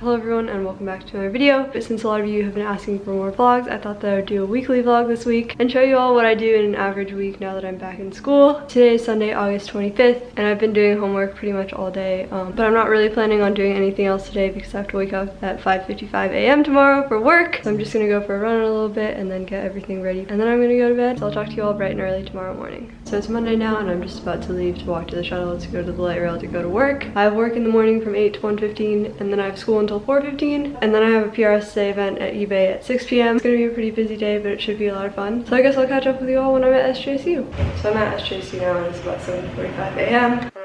Hello everyone and welcome back to another video. But since a lot of you have been asking for more vlogs, I thought that I would do a weekly vlog this week and show you all what I do in an average week now that I'm back in school. Today is Sunday, August 25th, and I've been doing homework pretty much all day, um, but I'm not really planning on doing anything else today because I have to wake up at 5.55 a.m. tomorrow for work. So I'm just gonna go for a run a little bit and then get everything ready, and then I'm gonna go to bed. So I'll talk to you all bright and early tomorrow morning. So it's Monday now and I'm just about to leave to walk to the shuttle to go to the light rail to go to work. I have work in the morning from 8 to 1.15 and then I have school until 4.15 and then I have a PRSA event at eBay at 6 p.m. It's gonna be a pretty busy day, but it should be a lot of fun. So I guess I'll catch up with you all when I'm at SJSU. So I'm at SJSU now and it's about 7.45 a.m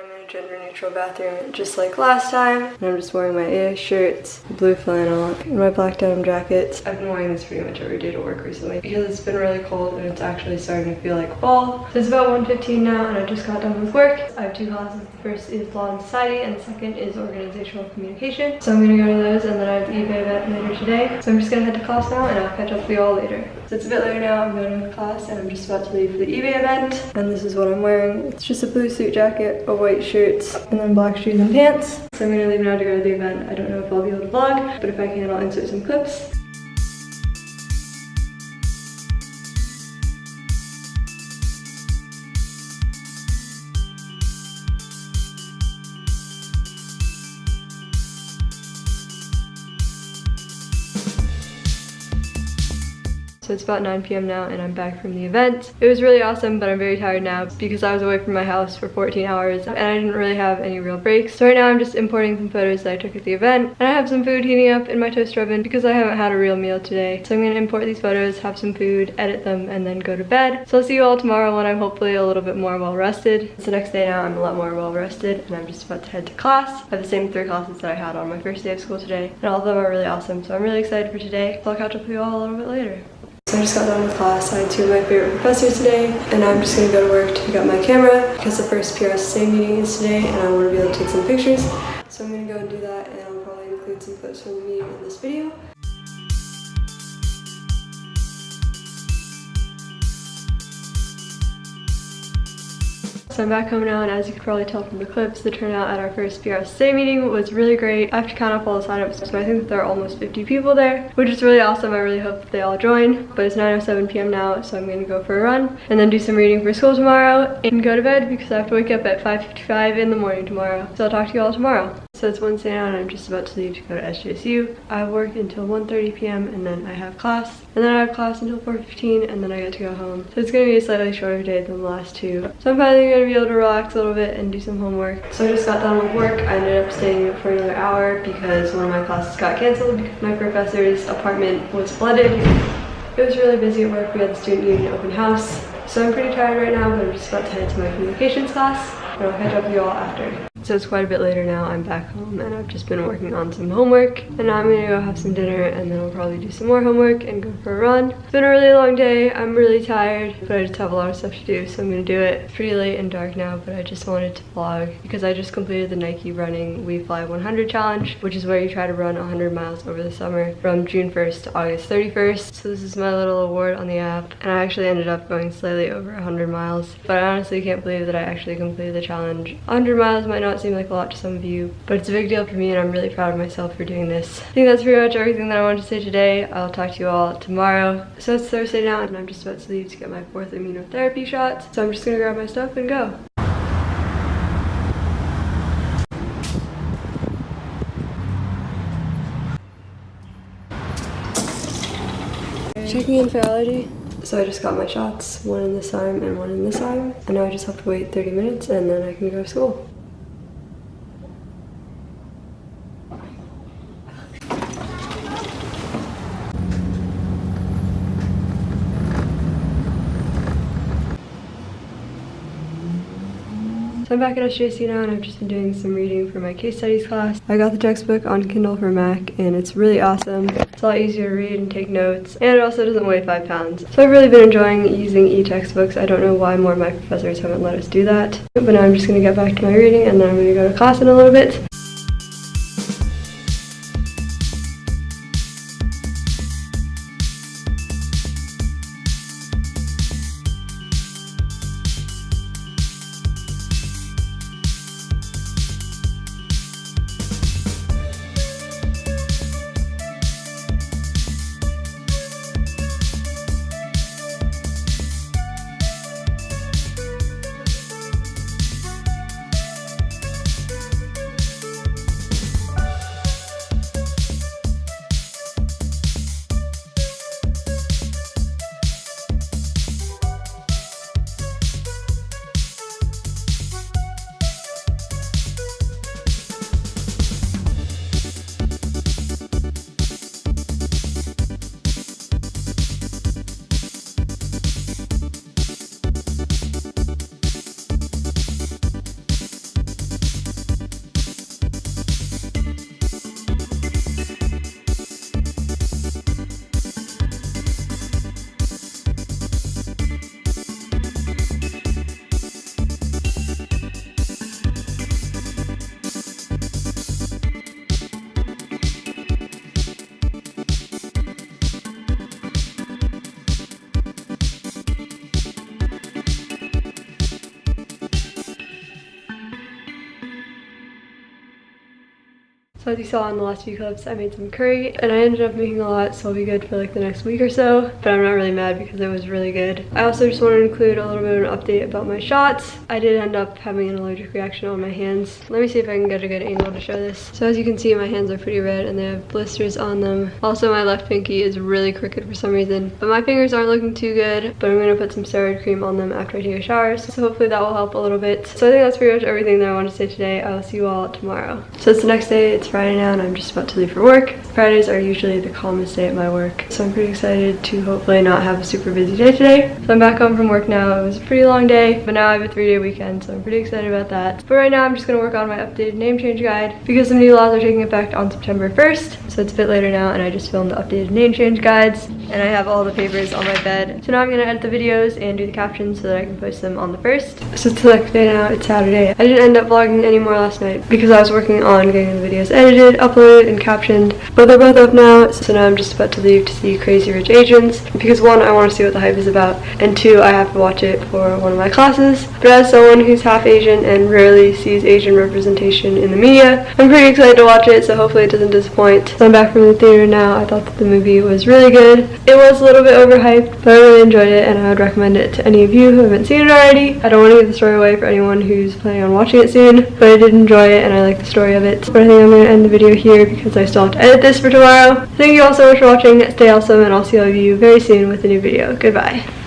neutral bathroom just like last time. And I'm just wearing my AS shirts, blue flannel, and my black denim jackets. I've been wearing this pretty much every day to work recently because it's been really cold and it's actually starting to feel like fall. So it's about 1.15 now and I just got done with work. I have two classes. The first is Law and Society and the second is Organizational Communication. So I'm gonna go to those and then I have the eBay event later today. So I'm just gonna head to class now and I'll catch up with you all later. So it's a bit later now, I'm going to class and I'm just about to leave for the eBay event. And this is what I'm wearing. It's just a blue suit jacket, a white shirt, and then black shoes and pants. So I'm gonna leave now to go to the event. I don't know if I'll be able to vlog, but if I can, I'll insert some clips. So it's about 9 p.m. now and I'm back from the event. It was really awesome, but I'm very tired now because I was away from my house for 14 hours and I didn't really have any real breaks. So right now I'm just importing some photos that I took at the event and I have some food heating up in my toaster oven because I haven't had a real meal today. So I'm gonna import these photos, have some food, edit them, and then go to bed. So I'll see you all tomorrow when I'm hopefully a little bit more well rested. It's the next day now, I'm a lot more well rested and I'm just about to head to class. I have the same three classes that I had on my first day of school today and all of them are really awesome. So I'm really excited for today. So I'll catch up with you all a little bit later. So I just got done with class. I had two of my favorite professors today, and I'm just gonna go to work to pick up my camera because the first PRSA meeting is today, and I want to be able to take some pictures. So I'm gonna go and do that, and I'll probably include some clips from the meeting in this video. So I'm back home now and as you can probably tell from the clips, the turnout at our first PRSA meeting was really great. I have to count up all the signups, so I think that there are almost 50 people there, which is really awesome. I really hope they all join. But it's 9.07 p.m. now, so I'm gonna go for a run and then do some reading for school tomorrow and go to bed because I have to wake up at 5.55 in the morning tomorrow. So I'll talk to you all tomorrow. So it's Wednesday now and I'm just about to leave to go to SJSU. I work until 1.30 p.m. and then I have class. And then I have class until 4.15 and then I get to go home. So it's gonna be a slightly shorter day than the last two. So I'm finally gonna be able to relax a little bit and do some homework. So I just got done with work. I ended up staying for another hour because one of my classes got canceled because my professor's apartment was flooded. It was really busy at work. We had the student union open house. So I'm pretty tired right now, but I'm just about to head to my communications class. And I'll catch up with you all after. So it's quite a bit later now. I'm back home and I've just been working on some homework. And now I'm gonna go have some dinner and then I'll probably do some more homework and go for a run. It's been a really long day. I'm really tired, but I just have a lot of stuff to do. So I'm gonna do it. It's pretty late and dark now, but I just wanted to vlog because I just completed the Nike running We Fly 100 challenge, which is where you try to run 100 miles over the summer from June 1st to August 31st. So this is my little award on the app. And I actually ended up going slightly over 100 miles, but I honestly can't believe that I actually completed the challenge. 100 miles might not not seem like a lot to some of you, but it's a big deal for me and I'm really proud of myself for doing this. I think that's pretty much everything that I wanted to say today. I'll talk to you all tomorrow. So it's Thursday now and I'm just about to leave to get my fourth immunotherapy shot. So I'm just gonna grab my stuff and go. Checking in for allergy. So I just got my shots, one in this arm and one in this arm. And now I just have to wait 30 minutes and then I can go to school. I'm back at SJC now and I've just been doing some reading for my case studies class. I got the textbook on Kindle for Mac and it's really awesome. It's a lot easier to read and take notes and it also doesn't weigh five pounds. So I've really been enjoying using e-textbooks. I don't know why more of my professors haven't let us do that. But now I'm just gonna get back to my reading and then I'm gonna go to class in a little bit. So as you saw in the last few clips, I made some curry and I ended up making a lot so I'll be good for like the next week or so. But I'm not really mad because it was really good. I also just want to include a little bit of an update about my shots. I did end up having an allergic reaction on my hands. Let me see if I can get a good angle to show this. So as you can see, my hands are pretty red and they have blisters on them. Also, my left pinky is really crooked for some reason. But my fingers aren't looking too good, but I'm going to put some steroid cream on them after I take a shower. So hopefully that will help a little bit. So I think that's pretty much everything that I want to say today. I will see you all tomorrow. So it's the next day. It's Friday now and I'm just about to leave for work. Fridays are usually the calmest day at my work. So I'm pretty excited to hopefully not have a super busy day today. So I'm back home from work now. It was a pretty long day, but now I have a three day weekend. So I'm pretty excited about that. But right now I'm just going to work on my updated name change guide because some new laws are taking effect on September 1st. So it's a bit later now and I just filmed the updated name change guides and I have all the papers on my bed. So now I'm going to edit the videos and do the captions so that I can post them on the 1st. So it's the next day now. It's Saturday. I didn't end up vlogging anymore last night because I was working on getting the videos edited, uploaded, and captioned. But they're both up now, so now I'm just about to leave to see Crazy Rich Asians. Because one, I want to see what the hype is about, and two, I have to watch it for one of my classes. But as someone who's half Asian and rarely sees Asian representation in the media, I'm pretty excited to watch it, so hopefully it doesn't disappoint. So I'm back from the theater now. I thought that the movie was really good. It was a little bit overhyped, but I really enjoyed it, and I would recommend it to any of you who haven't seen it already. I don't want to give the story away for anyone who's planning on watching it soon, but I did enjoy it, and I like the story of it. But I think I'm going to end the video here because I still have to edit this for tomorrow. Thank you all so much for watching. Stay awesome, and I'll see all of you very soon with a new video. Goodbye.